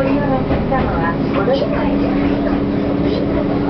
ご利用のお客様はご乗車会で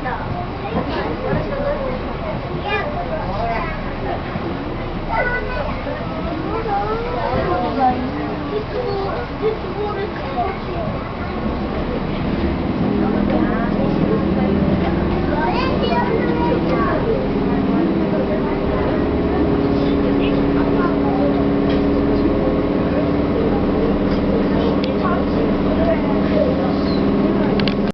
哎呀！哎呀！